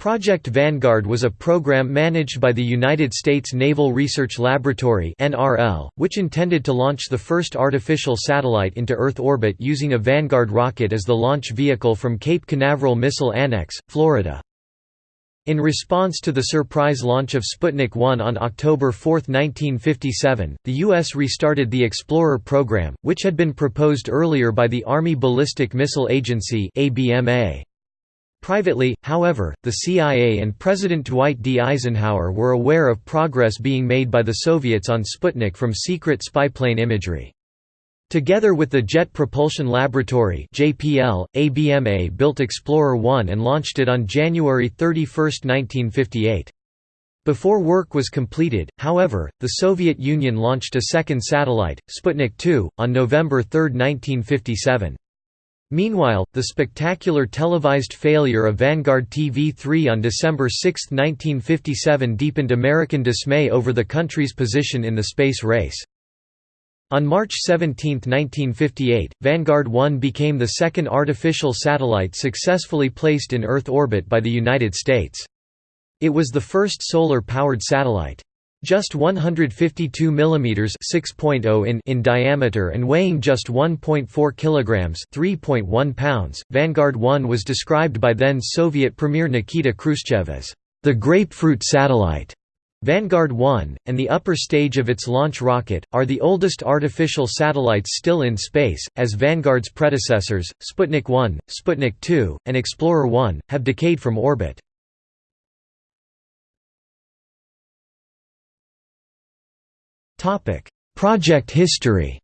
Project Vanguard was a program managed by the United States Naval Research Laboratory which intended to launch the first artificial satellite into Earth orbit using a Vanguard rocket as the launch vehicle from Cape Canaveral Missile Annex, Florida. In response to the surprise launch of Sputnik 1 on October 4, 1957, the U.S. restarted the Explorer program, which had been proposed earlier by the Army Ballistic Missile Agency ABMA. Privately, however, the CIA and President Dwight D. Eisenhower were aware of progress being made by the Soviets on Sputnik from secret spyplane imagery. Together with the Jet Propulsion Laboratory JPL, ABMA built Explorer 1 and launched it on January 31, 1958. Before work was completed, however, the Soviet Union launched a second satellite, Sputnik 2, on November 3, 1957. Meanwhile, the spectacular televised failure of Vanguard TV3 on December 6, 1957 deepened American dismay over the country's position in the space race. On March 17, 1958, Vanguard 1 became the second artificial satellite successfully placed in Earth orbit by the United States. It was the first solar-powered satellite. Just 152 mm 6.0 in, in diameter and weighing just 1.4 kilograms 3.1 pounds, Vanguard 1 was described by then Soviet Premier Nikita Khrushchev as the grapefruit satellite. Vanguard 1, and the upper stage of its launch rocket, are the oldest artificial satellites still in space, as Vanguard's predecessors, Sputnik 1, Sputnik 2, and Explorer 1, have decayed from orbit. Topic: Project history.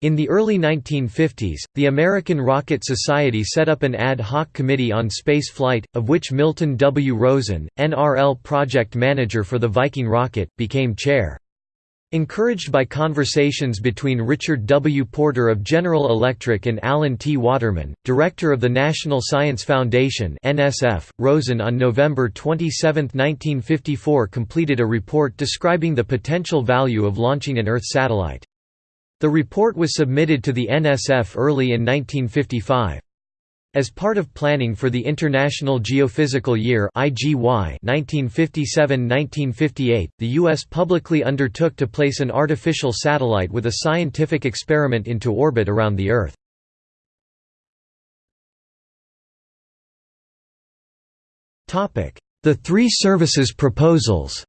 In the early 1950s, the American Rocket Society set up an ad hoc committee on space flight, of which Milton W. Rosen, NRL project manager for the Viking rocket, became chair. Encouraged by conversations between Richard W. Porter of General Electric and Alan T. Waterman, director of the National Science Foundation (NSF), Rosen on November 27, 1954 completed a report describing the potential value of launching an Earth satellite. The report was submitted to the NSF early in 1955. As part of planning for the International Geophysical Year (IGY) 1957-1958, the US publicly undertook to place an artificial satellite with a scientific experiment into orbit around the Earth. The three services proposals.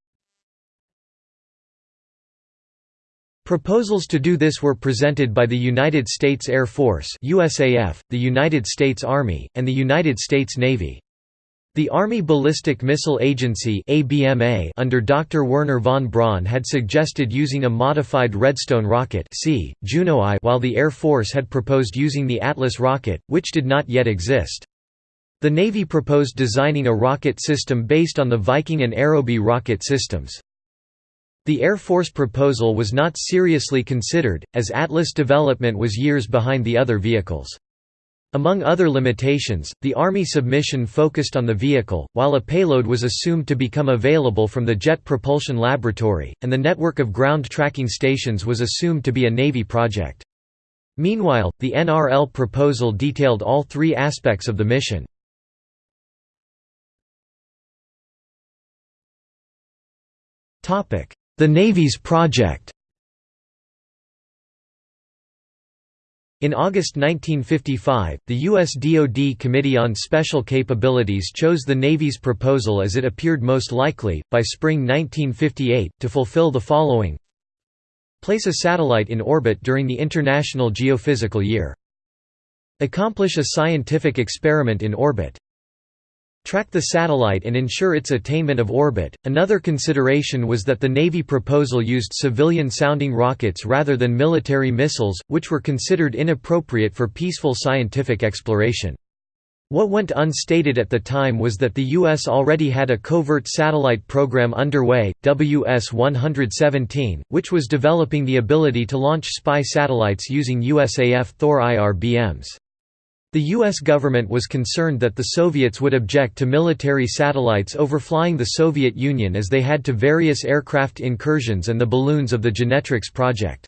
Proposals to do this were presented by the United States Air Force USAF, the United States Army, and the United States Navy. The Army Ballistic Missile Agency ABMA under Dr. Wernher von Braun had suggested using a modified Redstone rocket Juno I while the Air Force had proposed using the Atlas rocket, which did not yet exist. The Navy proposed designing a rocket system based on the Viking and Aerobee rocket systems. The Air Force proposal was not seriously considered, as Atlas development was years behind the other vehicles. Among other limitations, the Army submission focused on the vehicle, while a payload was assumed to become available from the Jet Propulsion Laboratory, and the network of ground tracking stations was assumed to be a Navy project. Meanwhile, the NRL proposal detailed all three aspects of the mission. Topic: the Navy's project In August 1955, the U.S. DoD Committee on Special Capabilities chose the Navy's proposal as it appeared most likely, by spring 1958, to fulfill the following Place a satellite in orbit during the International Geophysical Year. Accomplish a scientific experiment in orbit track the satellite and ensure its attainment of orbit. Another consideration was that the Navy proposal used civilian sounding rockets rather than military missiles, which were considered inappropriate for peaceful scientific exploration. What went unstated at the time was that the U.S. already had a covert satellite program underway, WS-117, which was developing the ability to launch spy satellites using USAF Thor IRBMs. The U.S. government was concerned that the Soviets would object to military satellites overflying the Soviet Union as they had to various aircraft incursions and the balloons of the Genetrix project.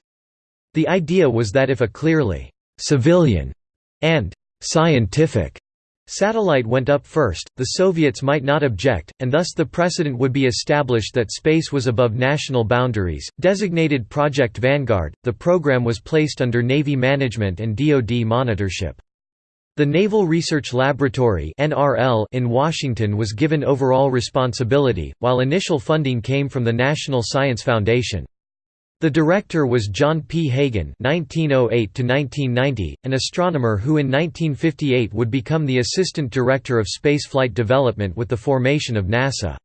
The idea was that if a clearly «civilian» and «scientific» Satellite went up first, the Soviets might not object, and thus the precedent would be established that space was above national boundaries. Designated Project Vanguard, the program was placed under Navy management and DoD monitorship. The Naval Research Laboratory in Washington was given overall responsibility, while initial funding came from the National Science Foundation. The director was John P. Hagen (1908–1990), an astronomer who in 1958 would become the assistant director of spaceflight development with the formation of NASA.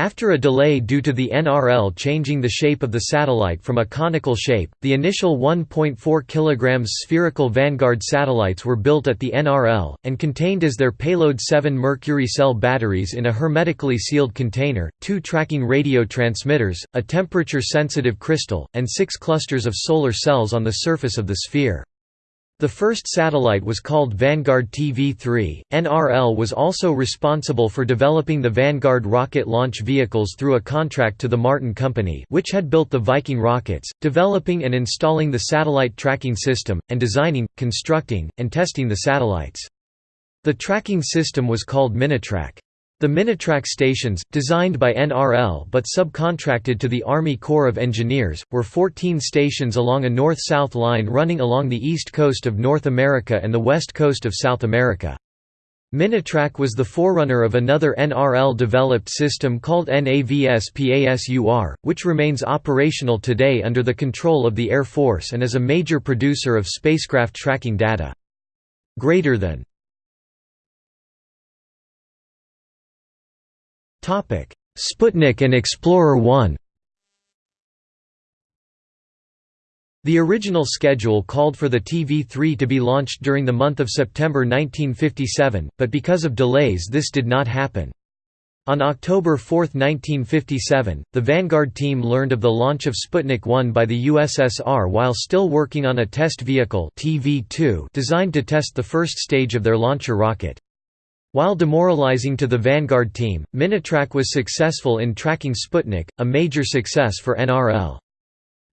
After a delay due to the NRL changing the shape of the satellite from a conical shape, the initial 1.4 kg spherical Vanguard satellites were built at the NRL, and contained as their payload seven mercury cell batteries in a hermetically sealed container, two tracking radio transmitters, a temperature-sensitive crystal, and six clusters of solar cells on the surface of the sphere. The first satellite was called Vanguard TV-3. NRL was also responsible for developing the Vanguard rocket launch vehicles through a contract to the Martin Company which had built the Viking rockets, developing and installing the satellite tracking system, and designing, constructing, and testing the satellites. The tracking system was called Minitrack. The Minitrack stations, designed by NRL but subcontracted to the Army Corps of Engineers, were 14 stations along a north-south line running along the east coast of North America and the west coast of South America. Minitrack was the forerunner of another NRL-developed system called NAVS-PASUR, which remains operational today under the control of the Air Force and is a major producer of spacecraft tracking data. Greater than Sputnik and Explorer 1 The original schedule called for the TV-3 to be launched during the month of September 1957, but because of delays this did not happen. On October 4, 1957, the Vanguard team learned of the launch of Sputnik 1 by the USSR while still working on a test vehicle TV-2 designed to test the first stage of their launcher rocket. While demoralizing to the Vanguard team, Minitrack was successful in tracking Sputnik, a major success for NRL.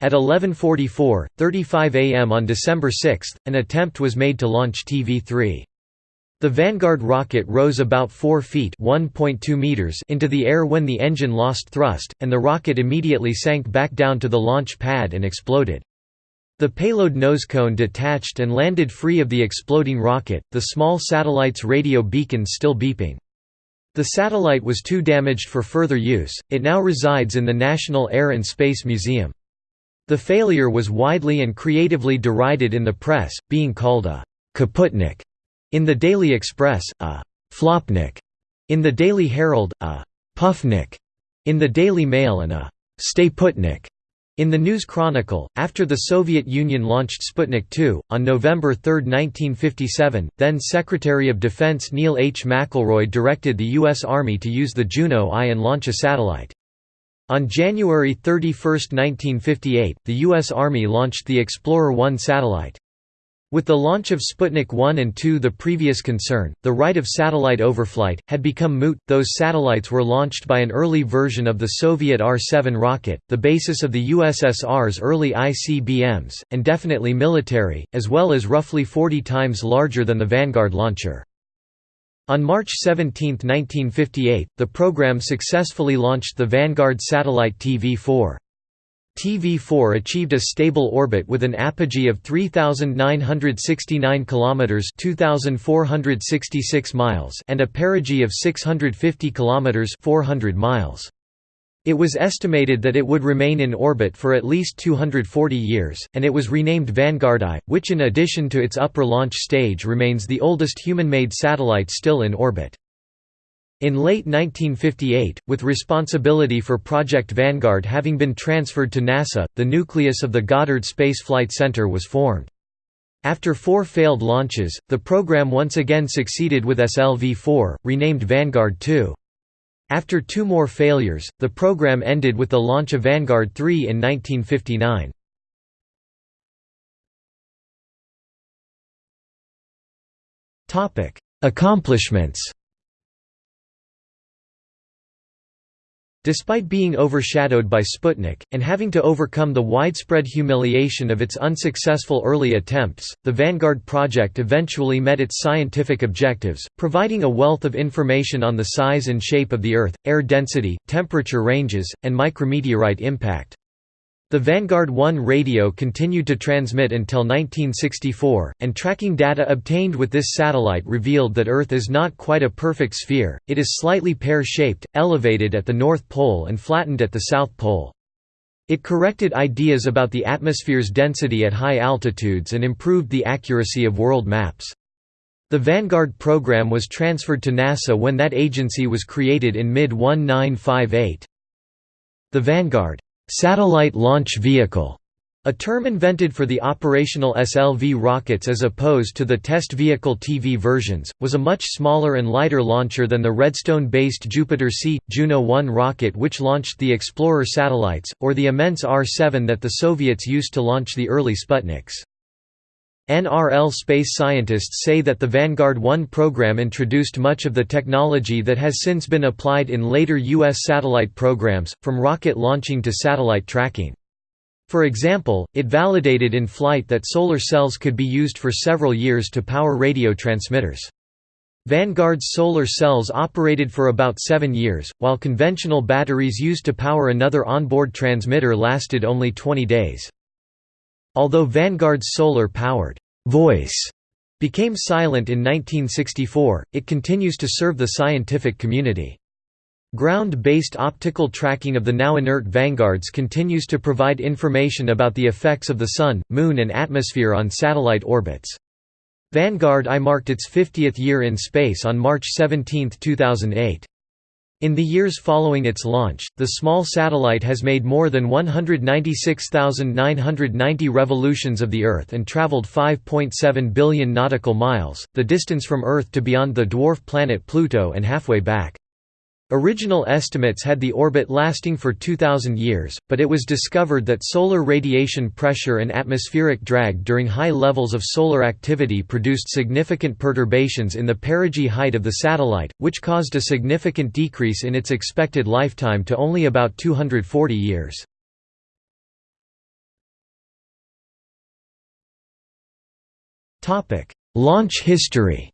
At 11.44, 35 am on December 6, an attempt was made to launch TV-3. The Vanguard rocket rose about 4 feet meters into the air when the engine lost thrust, and the rocket immediately sank back down to the launch pad and exploded. The payload nosecone detached and landed free of the exploding rocket, the small satellite's radio beacon still beeping. The satellite was too damaged for further use, it now resides in the National Air and Space Museum. The failure was widely and creatively derided in the press, being called a «kaputnik» in the Daily Express, a «flopnik» in the Daily Herald, a «puffnik» in the Daily Mail and a «stayputnik» In the News Chronicle, after the Soviet Union launched Sputnik 2, on November 3, 1957, then Secretary of Defense Neil H. McElroy directed the U.S. Army to use the Juno I and launch a satellite. On January 31, 1958, the U.S. Army launched the Explorer 1 satellite. With the launch of Sputnik 1 and 2 the previous concern, the right of satellite overflight, had become moot. Those satellites were launched by an early version of the Soviet R-7 rocket, the basis of the USSR's early ICBMs, and definitely military, as well as roughly 40 times larger than the Vanguard launcher. On March 17, 1958, the program successfully launched the Vanguard satellite TV-4. TV4 achieved a stable orbit with an apogee of 3969 kilometers, 2466 miles, and a perigee of 650 kilometers, 400 miles. It was estimated that it would remain in orbit for at least 240 years, and it was renamed Vanguard I, which in addition to its upper launch stage remains the oldest human-made satellite still in orbit. In late 1958, with responsibility for Project Vanguard having been transferred to NASA, the nucleus of the Goddard Space Flight Center was formed. After four failed launches, the program once again succeeded with SLV-4, renamed Vanguard 2. After two more failures, the program ended with the launch of Vanguard 3 in 1959. Accomplishments Despite being overshadowed by Sputnik, and having to overcome the widespread humiliation of its unsuccessful early attempts, the Vanguard project eventually met its scientific objectives, providing a wealth of information on the size and shape of the Earth, air density, temperature ranges, and micrometeorite impact. The Vanguard 1 radio continued to transmit until 1964, and tracking data obtained with this satellite revealed that Earth is not quite a perfect sphere, it is slightly pear-shaped, elevated at the North Pole and flattened at the South Pole. It corrected ideas about the atmosphere's density at high altitudes and improved the accuracy of world maps. The Vanguard program was transferred to NASA when that agency was created in mid-1958. The Vanguard Satellite Launch Vehicle, a term invented for the operational SLV rockets as opposed to the test vehicle TV versions, was a much smaller and lighter launcher than the Redstone-based Jupiter C. Juno 1 rocket which launched the Explorer satellites, or the immense R-7 that the Soviets used to launch the early Sputniks. NRL space scientists say that the Vanguard 1 program introduced much of the technology that has since been applied in later U.S. satellite programs, from rocket launching to satellite tracking. For example, it validated in flight that solar cells could be used for several years to power radio transmitters. Vanguard's solar cells operated for about seven years, while conventional batteries used to power another onboard transmitter lasted only 20 days. Although Vanguard's solar-powered voice became silent in 1964, it continues to serve the scientific community. Ground-based optical tracking of the now inert Vanguards continues to provide information about the effects of the Sun, Moon and atmosphere on satellite orbits. Vanguard I marked its 50th year in space on March 17, 2008. In the years following its launch, the small satellite has made more than 196,990 revolutions of the Earth and traveled 5.7 billion nautical miles, the distance from Earth to beyond the dwarf planet Pluto and halfway back. Original estimates had the orbit lasting for 2,000 years, but it was discovered that solar radiation pressure and atmospheric drag during high levels of solar activity produced significant perturbations in the perigee height of the satellite, which caused a significant decrease in its expected lifetime to only about 240 years. Launch history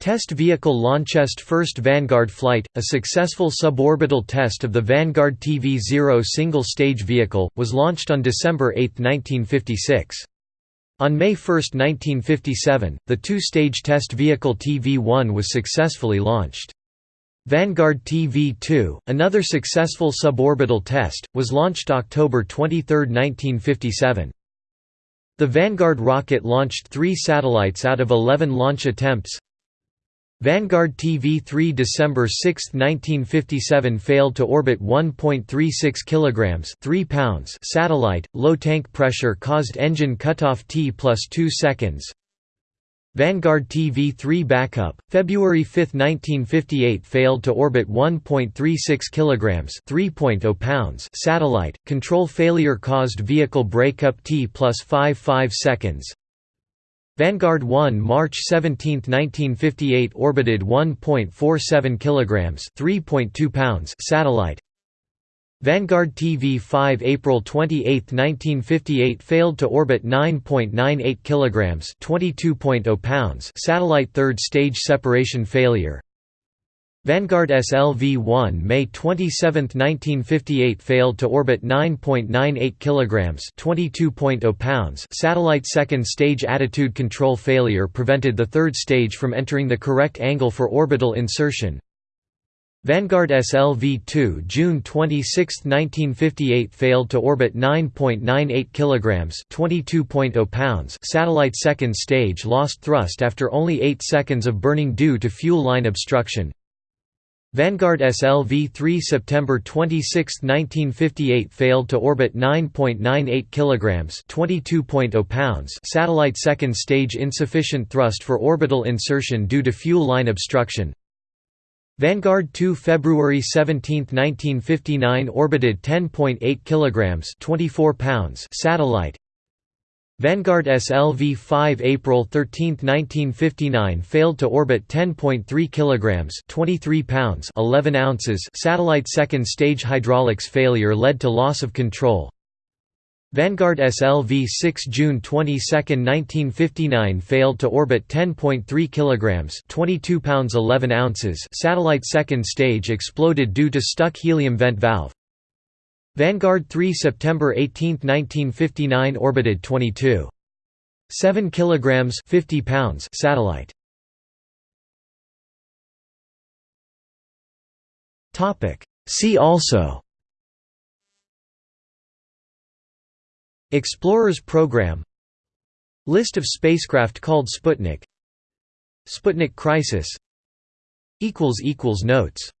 Test Vehicle Launchest First Vanguard Flight, a successful suborbital test of the Vanguard TV-0 single-stage vehicle, was launched on December 8, 1956. On May 1, 1957, the two-stage test vehicle TV-1 was successfully launched. Vanguard TV-2, another successful suborbital test, was launched October 23, 1957. The Vanguard rocket launched three satellites out of 11 launch attempts, Vanguard TV-3 December 6, 1957 failed to orbit 1.36 kilograms 3 pounds satellite, low tank pressure caused engine cutoff T plus 2 seconds. Vanguard TV-3 backup, February 5, 1958 failed to orbit 1.36 kilograms 3.0 pounds satellite, control failure caused vehicle breakup T plus 5 5 seconds. Vanguard 1 March 17, 1958 orbited 1.47 kilograms, 3.2 pounds satellite. Vanguard TV-5 April 28, 1958 failed to orbit 9.98 kilograms, 22.0 pounds satellite third stage separation failure. Vanguard SLV-1 May 27, 1958 failed to orbit 9.98 kilograms, 22.0 pounds. Satellite second stage attitude control failure prevented the third stage from entering the correct angle for orbital insertion. Vanguard SLV-2 June 26, 1958 failed to orbit 9.98 kilograms, 22.0 pounds. Satellite second stage lost thrust after only 8 seconds of burning due to fuel line obstruction. Vanguard SLV-3 September 26, 1958 failed to orbit 9.98 kilograms, 22.0 pounds. Satellite second stage insufficient thrust for orbital insertion due to fuel line obstruction. Vanguard 2 February 17, 1959 orbited 10.8 kilograms, 24 pounds. Satellite Vanguard SLV-5 April 13, 1959 failed to orbit 10.3 kilograms, 23 pounds, 11 ounces. Satellite second stage hydraulics failure led to loss of control. Vanguard SLV-6 June 22, 1959 failed to orbit 10.3 kilograms, 22 pounds 11 ounces. Satellite second stage exploded due to stuck helium vent valve. Vanguard 3 September 18, 1959 orbited 22. 7 kilograms 50 pounds satellite. Topic. See also. Explorers Program. List of spacecraft called Sputnik. Sputnik crisis. Notes